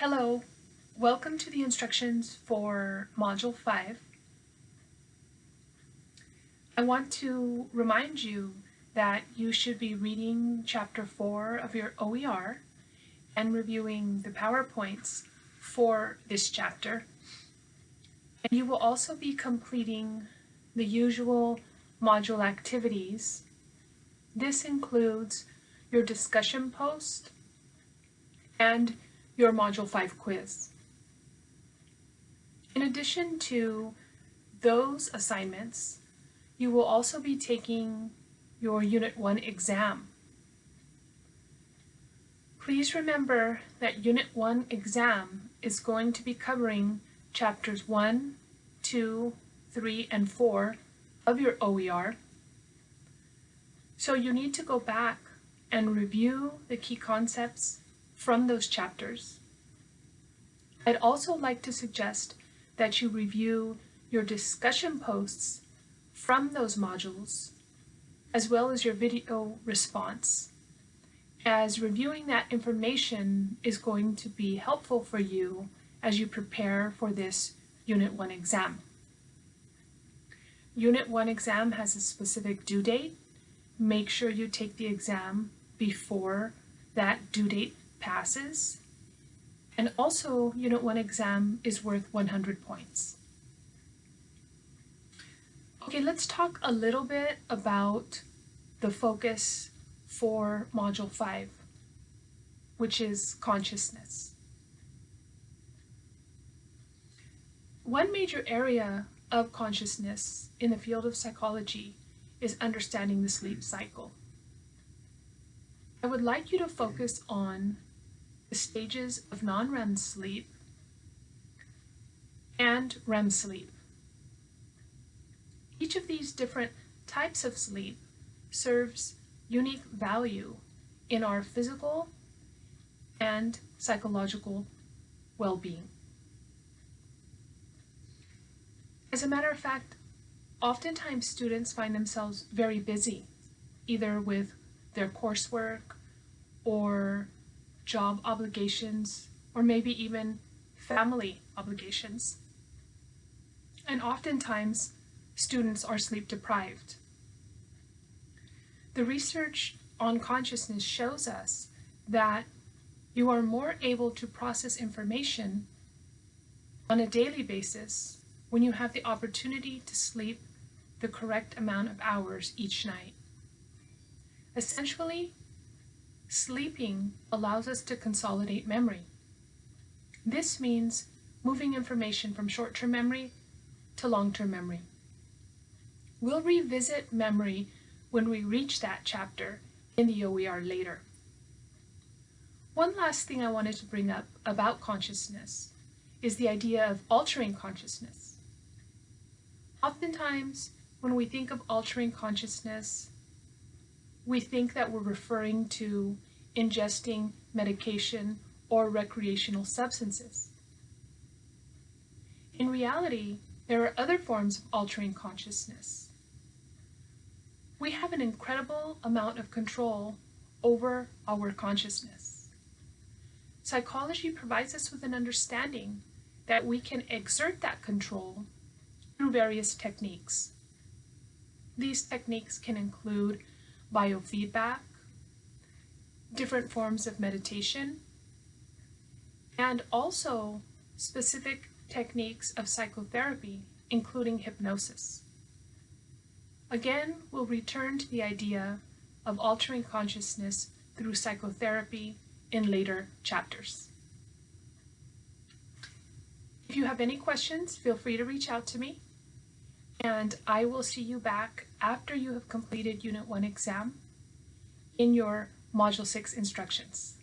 Hello, welcome to the instructions for Module 5. I want to remind you that you should be reading Chapter 4 of your OER and reviewing the PowerPoints for this chapter. And you will also be completing the usual module activities. This includes your discussion post and your Module 5 quiz. In addition to those assignments, you will also be taking your Unit 1 exam. Please remember that Unit 1 exam is going to be covering chapters 1, 2, 3, and 4 of your OER. So you need to go back and review the key concepts from those chapters. I'd also like to suggest that you review your discussion posts from those modules, as well as your video response, as reviewing that information is going to be helpful for you as you prepare for this Unit 1 exam. Unit 1 exam has a specific due date. Make sure you take the exam before that due date passes. And also, Unit 1 exam is worth 100 points. Okay, let's talk a little bit about the focus for Module 5, which is consciousness. One major area of consciousness in the field of psychology is understanding the sleep cycle. I would like you to focus on the stages of non-REM sleep and REM sleep. Each of these different types of sleep serves unique value in our physical and psychological well-being. As a matter of fact, oftentimes students find themselves very busy, either with their coursework or job obligations, or maybe even family obligations. And oftentimes, students are sleep deprived. The research on consciousness shows us that you are more able to process information on a daily basis when you have the opportunity to sleep the correct amount of hours each night. Essentially, Sleeping allows us to consolidate memory. This means moving information from short-term memory to long-term memory. We'll revisit memory when we reach that chapter in the OER later. One last thing I wanted to bring up about consciousness is the idea of altering consciousness. Oftentimes, when we think of altering consciousness, we think that we're referring to ingesting medication or recreational substances. In reality, there are other forms of altering consciousness. We have an incredible amount of control over our consciousness. Psychology provides us with an understanding that we can exert that control through various techniques. These techniques can include biofeedback, different forms of meditation, and also specific techniques of psychotherapy, including hypnosis. Again, we'll return to the idea of altering consciousness through psychotherapy in later chapters. If you have any questions, feel free to reach out to me, and I will see you back after you have completed Unit 1 exam in your Module 6 instructions.